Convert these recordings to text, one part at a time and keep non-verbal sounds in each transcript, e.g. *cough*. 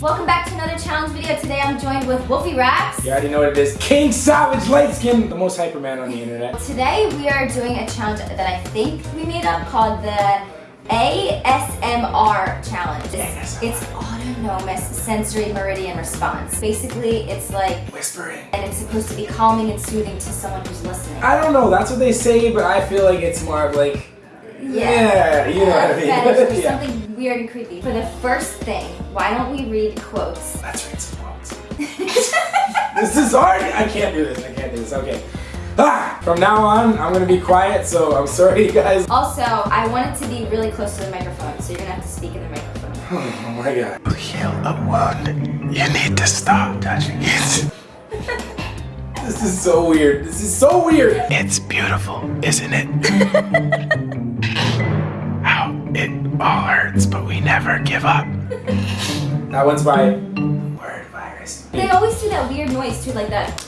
Welcome back to another challenge video. Today I'm joined with Wolfie Raps. You already know what it is. King Savage Light Skin, the most hyper man on the internet. Today we are doing a challenge that I think we made up called the ASMR challenge. It's, it's autonomous sensory meridian response. Basically, it's like Whispering. and it's supposed to be calming and soothing to someone who's listening. I don't know, that's what they say, but I feel like it's more of like, yeah, you know what I mean. Fetish *laughs* or Yeah. something weird and creepy. For the first thing, why don't we read quotes? Let's read some quotes. *laughs* this is hard. I can't do this. I can't do this. Okay. Ah, from now on, I'm gonna be quiet, so I'm sorry, you *laughs* guys. Also, I want it to be really close to the microphone, so you're gonna have to speak in the microphone. Oh my god. To heal a wound, you need to stop touching it. This is so weird. This is so weird. It's beautiful, isn't it? *laughs* How it all hurts, but we never give up. That one's by Word Virus. They always do that weird noise too, like that.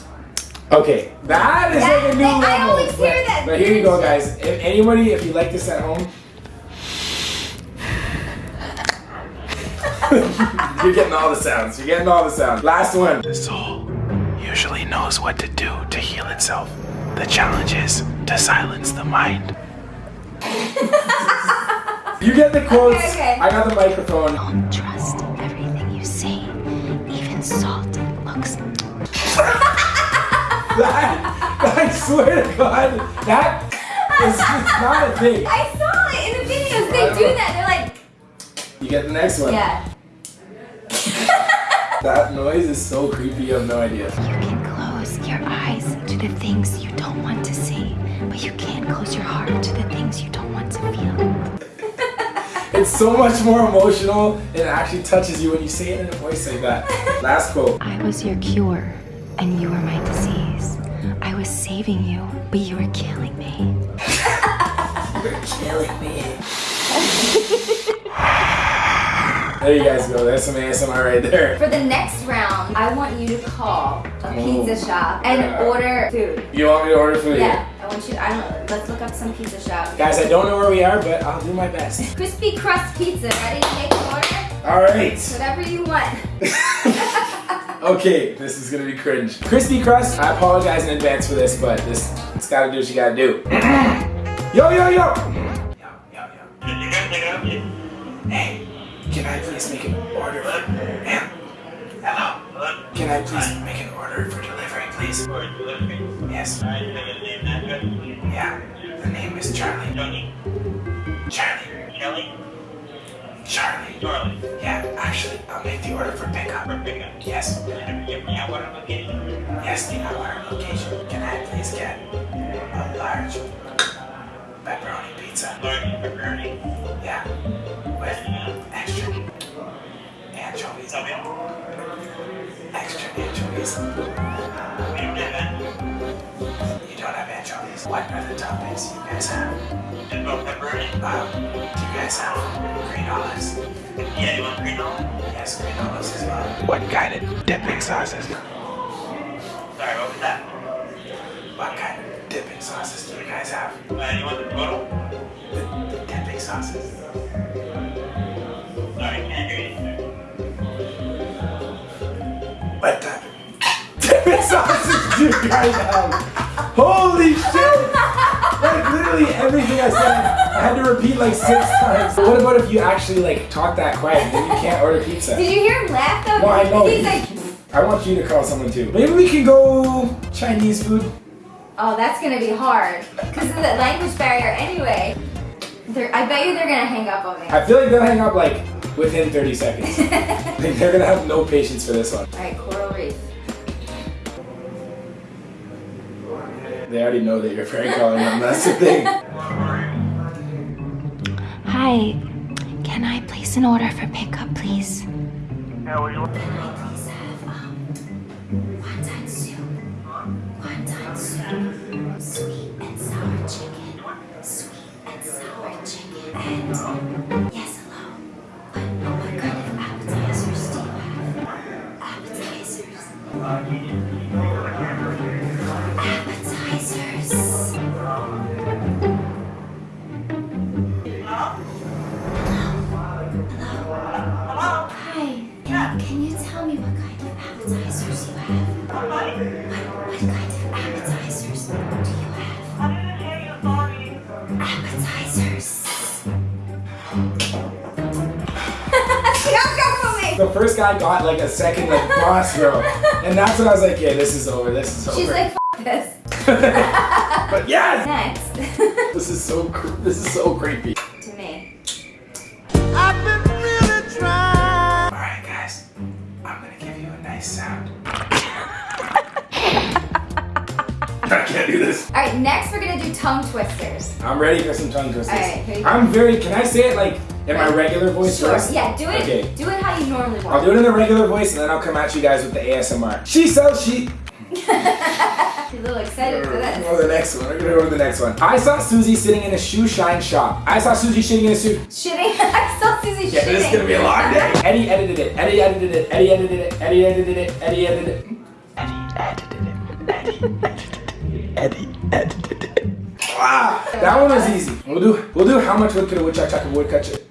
Okay, that is That- like a new I level. always hear but, that But here you go, guys. If anybody, if you like this at home, *laughs* *laughs* you're getting all the sounds. You're getting all the sounds. Last one. The soul usually knows what to do to heal itself. The challenge is to silence the mind. *laughs* you get the quotes. Okay, okay. I got the microphone. Don't trust everything you see. Even salt looks. *laughs* That, I swear to God, that is it's not a thing. *laughs* I saw it in the videos. They do that. They're like, You get the next one. yeah. That noise is so creepy, you have no idea. You can close your eyes to the things you don't want to see, but you can't close your heart to the things you don't want to feel. *laughs* It's so much more emotional and it actually touches you when you say it in a voice like that. *laughs* Last quote. I was your cure, and you were my disease. I was saving you, but you were killing me. *laughs* You're killing me. There you guys go. That's some ASMR right there. For the next round, I want you to call a Oh. pizza shop and Yeah. order food. You want me to order food? Yeah, I want you. To, I don't. Let's look up some pizza shop. Guys, I don't know where we are, but I'll do my best. Crispy crust pizza. Ready to make an order? All right. Whatever you want. *laughs* Okay, this is gonna be cringe. Crispy crust. I apologize in advance for this, but this it's gotta do what you gotta do. *clears throat* yo, yo, yo. Yo, yo, yo. Hey, can I please make an order for ma'am? Hello. Can I please make an order for delivery, please? Yes. Yeah. The name is Charlie. Charlie. Kelly? Charlie. Charlie. Yeah, actually, I'll make the order for pickup. Yes. Yeah, what am I getting? Yes, the hour location. Can I please get a large pepperoni pizza? Pepperoni. Yeah. Extra anchovies. You don't have anchovies. What are the toppings you guys have? Um, do you guys have green olives? Yeah, you want green olives? Yes, green olives as well. What kind of dipping sauces? Sorry, what was that? What kind of dipping sauces do you guys have? Uh, you want the total? The, the dipping sauces. What type of dipping sauces do you guys have? Holy shit! Like literally everything I said, I had to repeat like six times. What about if you actually like talk that quiet and you can't order pizza? Did you hear him laugh though? No, I know. He's like, I want you to call someone too. Maybe we can go Chinese food. oh, that's gonna be hard because of the language barrier. Anyway, they're, I bet you they're gonna hang up on me. I feel like they'll hang up like within 30 seconds. *laughs* like they're gonna have no patience for this one. All right, coral reef. They already know that you're prank calling them. That's the thing. Hi, can I place an order for pickup, please? Can I please have um, wonton soup, wonton soup, sweet and sour chicken, sweet and sour chicken, and The first guy got like a second like boss girl, *laughs* and that's when I was like, yeah, this is over. This is over. She's like, F this. *laughs* but yes, Next. *laughs* this is so this is so creepy. to me. I've been really trying. All right, guys, I'm gonna give you a nice sound. I can't do this. All right, next we're gonna do tongue twisters. I'm ready for some tongue twisters. All right, here you go. I'm very. Can I say it like in my regular voice Sure. first? Yeah, do it. Okay. Do it how you normally want. I'll do it in a regular voice and then I'll come at you guys with the ASMR. She sells she. You're a little excited for Go this. to the next one. We're gonna go to the next one. I saw Susie sitting in a shoe shine shop. I saw Susie shitting in a suit. Shitting. *laughs* I saw Susie Yeah, shitting. this is gonna be a long day. Eddie edited it. Eddie edited it. Eddie edited it. Eddie edited it. Eddie edited it. Eddie edited it. Eddie edited it. Eddie edited it. Ah, that one was easy. We'll do. We'll do. How much wood could a woodchuck chuck a woodcut?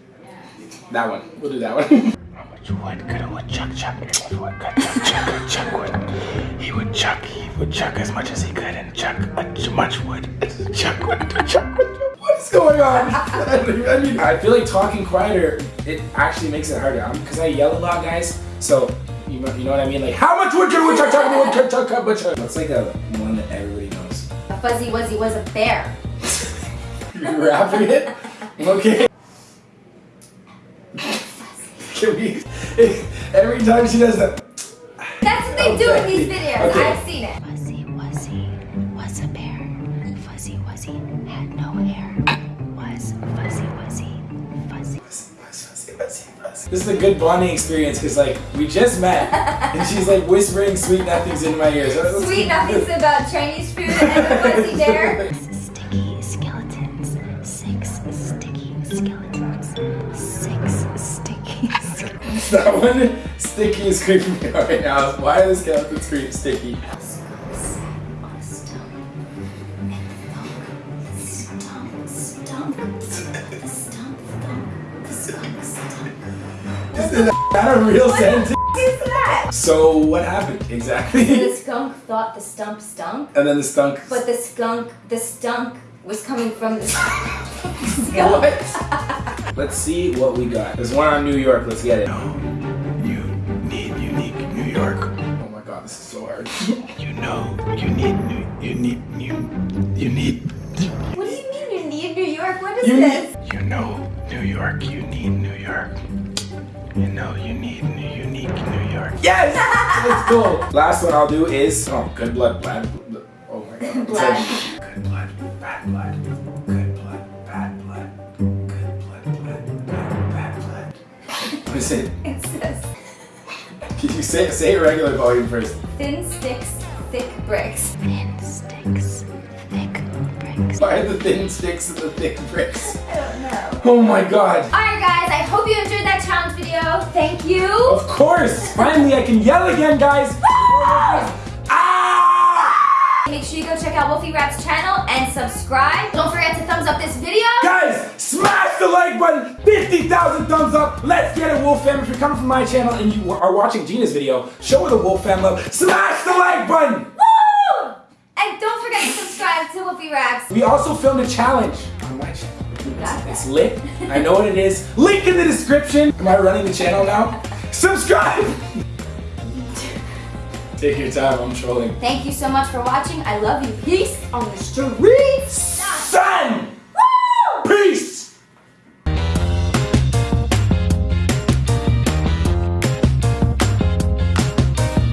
Ch- That one. We'll do that one. How much wood could a woodchuck chuck if a woodchuck chuck, chuck, chuck wood? He would chuck, he would chuck as much as he could and chuck as much wood as chuck would. Chuck would. What is going on? I *laughs* mean, I feel like talking quieter, it actually makes it harder. Because I yell a lot, guys. So, you know, you know what I mean? Like, how much wood can a woodchuck chuck a woodchuck chuck a woodchuck? It's like a one that everybody knows. A fuzzy wuzzy was a bear. *laughs* You're rapping it? Okay. Can we, every time she does that, That's what they do in these videos. Okay. I've seen it. Fuzzy Wuzzy was a bear. Fuzzy Wuzzy had no hair. Was Fuzzy Wuzzy fuzzy? This is a good bonding experience because like we just met and she's like whispering sweet nothings into my ears. Sweet nothings about Chinese food and a fuzzy bear. *laughs* *laughs* That one sticky is creeping me out right now. Why are the skeletons creep sticky? Is that a real sentence? So what happened exactly? The skunk thought the stump stunk, and then the stunk. but the skunk, the stunk was coming from the *laughs* skunk. *laughs* What? Let's see what we got. There's one on New York. Let's get it. You need unique New York. Oh my god, this is so hard. *laughs* You know you need new, you need you, you need, What do you mean you need New York? What is You this? you know New York, you need New York. You know you need new, unique New York. Yes! Let's go. Last one I'll do is oh, good blood, bad. blood. Oh my god. *laughs* Blood. Good blood, bad blood. Good What is it? It says Can you say say it regular volume first? thin sticks, thick bricks. Thin sticks. Thick bricks. Why are the thin sticks and the thick bricks? *laughs* I don't know. Oh my god. Alright guys, I hope you enjoyed that challenge video. Thank you. Of course! Finally I can yell again, guys! Ah! Make sure you go check out Wolfie Rap's channel and subscribe. Don't forget to thumbs up this video. Guys, smash the like button! 50,000 thumbs up! Let's get it, Wolf fam! If you're coming from my channel and you are watching Gina's video, show her the Wolf fam love. Smash the like button! Woo! And don't forget to subscribe to Wolfie Raps. We also filmed a challenge on my channel. Got It's lit. I know what it is. Link in the description. Am I running the channel now? Subscribe! Take your time, I'm trolling. Thank you so much for watching. I love you. Peace on the streets.